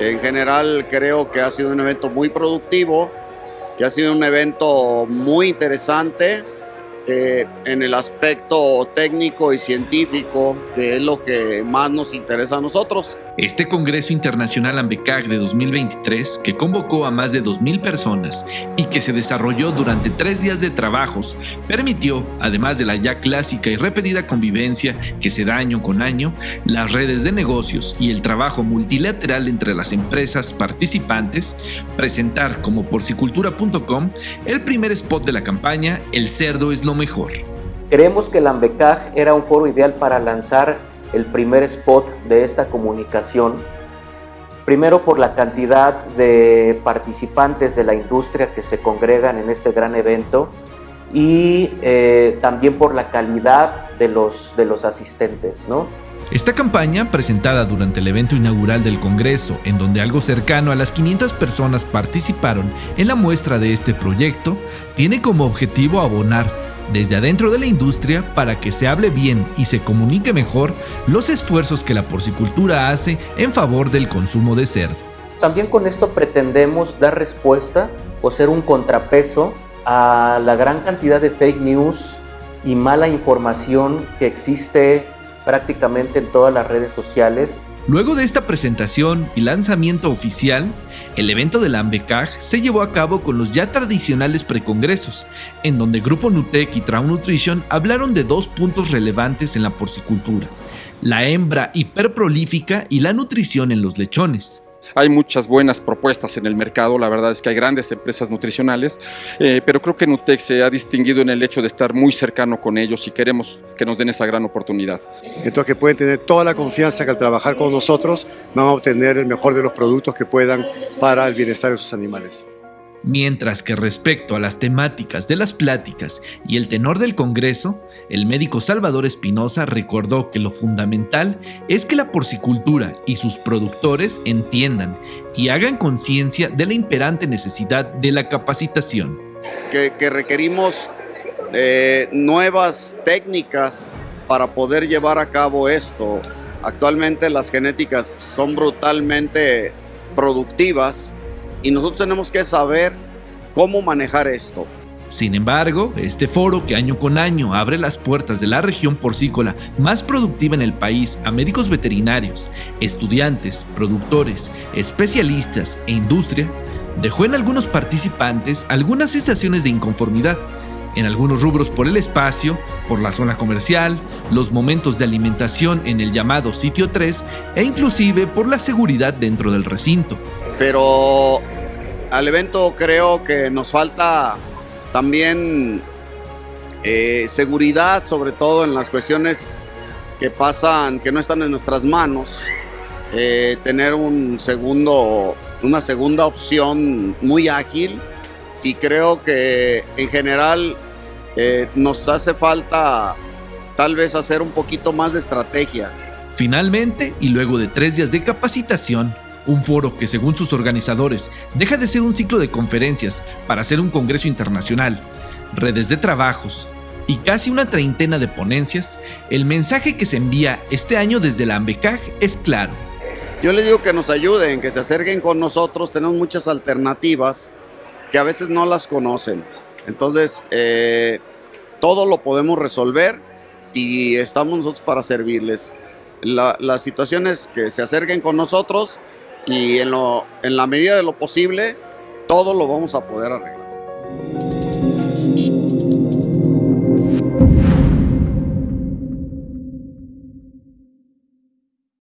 En general creo que ha sido un evento muy productivo, que ha sido un evento muy interesante eh, en el aspecto técnico y científico, que es lo que más nos interesa a nosotros. Este Congreso Internacional AMBECAC de 2023, que convocó a más de 2.000 personas y que se desarrolló durante tres días de trabajos, permitió, además de la ya clásica y repetida convivencia que se da año con año, las redes de negocios y el trabajo multilateral entre las empresas participantes, presentar como porcicultura.com el primer spot de la campaña El cerdo es lo mejor. Creemos que el AMBECAG era un foro ideal para lanzar el primer spot de esta comunicación. Primero por la cantidad de participantes de la industria que se congregan en este gran evento y eh, también por la calidad de los, de los asistentes. ¿no? Esta campaña, presentada durante el evento inaugural del Congreso, en donde algo cercano a las 500 personas participaron en la muestra de este proyecto, tiene como objetivo abonar desde adentro de la industria para que se hable bien y se comunique mejor los esfuerzos que la porcicultura hace en favor del consumo de cerdo. También con esto pretendemos dar respuesta o ser un contrapeso a la gran cantidad de fake news y mala información que existe prácticamente en todas las redes sociales. Luego de esta presentación y lanzamiento oficial, el evento de la AMBECAG se llevó a cabo con los ya tradicionales precongresos, en donde Grupo Nutec y Traum Nutrition hablaron de dos puntos relevantes en la porcicultura, la hembra hiperprolífica y la nutrición en los lechones. Hay muchas buenas propuestas en el mercado, la verdad es que hay grandes empresas nutricionales, eh, pero creo que Nutec se ha distinguido en el hecho de estar muy cercano con ellos y queremos que nos den esa gran oportunidad. Entonces que pueden tener toda la confianza que al trabajar con nosotros van a obtener el mejor de los productos que puedan para el bienestar de sus animales. Mientras que respecto a las temáticas de las pláticas y el tenor del Congreso, el médico Salvador Espinosa recordó que lo fundamental es que la porcicultura y sus productores entiendan y hagan conciencia de la imperante necesidad de la capacitación. Que, requerimos eh, nuevas técnicas para poder llevar a cabo esto. Actualmente las genéticas son brutalmente productivas y nosotros tenemos que saber cómo manejar esto. Sin embargo, este foro que año con año abre las puertas de la región porcícola más productiva en el país a médicos veterinarios, estudiantes, productores, especialistas e industria, dejó en algunos participantes algunas sensaciones de inconformidad, en algunos rubros por el espacio, por la zona comercial, los momentos de alimentación en el llamado sitio 3 e inclusive por la seguridad dentro del recinto. Pero al evento creo que nos falta también eh, seguridad, sobre todo en las cuestiones que pasan, que no están en nuestras manos. Eh, tener un segundo, una segunda opción muy ágil y creo que en general eh, nos hace falta tal vez hacer un poquito más de estrategia. Finalmente, y luego de tres días de capacitación, un foro que según sus organizadores deja de ser un ciclo de conferencias para ser un congreso internacional, redes de trabajos y casi una treintena de ponencias, el mensaje que se envía este año desde la AMBECAG es claro. Yo les digo que nos ayuden, que se acerquen con nosotros, tenemos muchas alternativas que a veces no las conocen. Entonces, eh, todo lo podemos resolver y estamos nosotros para servirles. La, la situación es que se acerquen con nosotros y en, en la medida de lo posible, todo lo vamos a poder arreglar.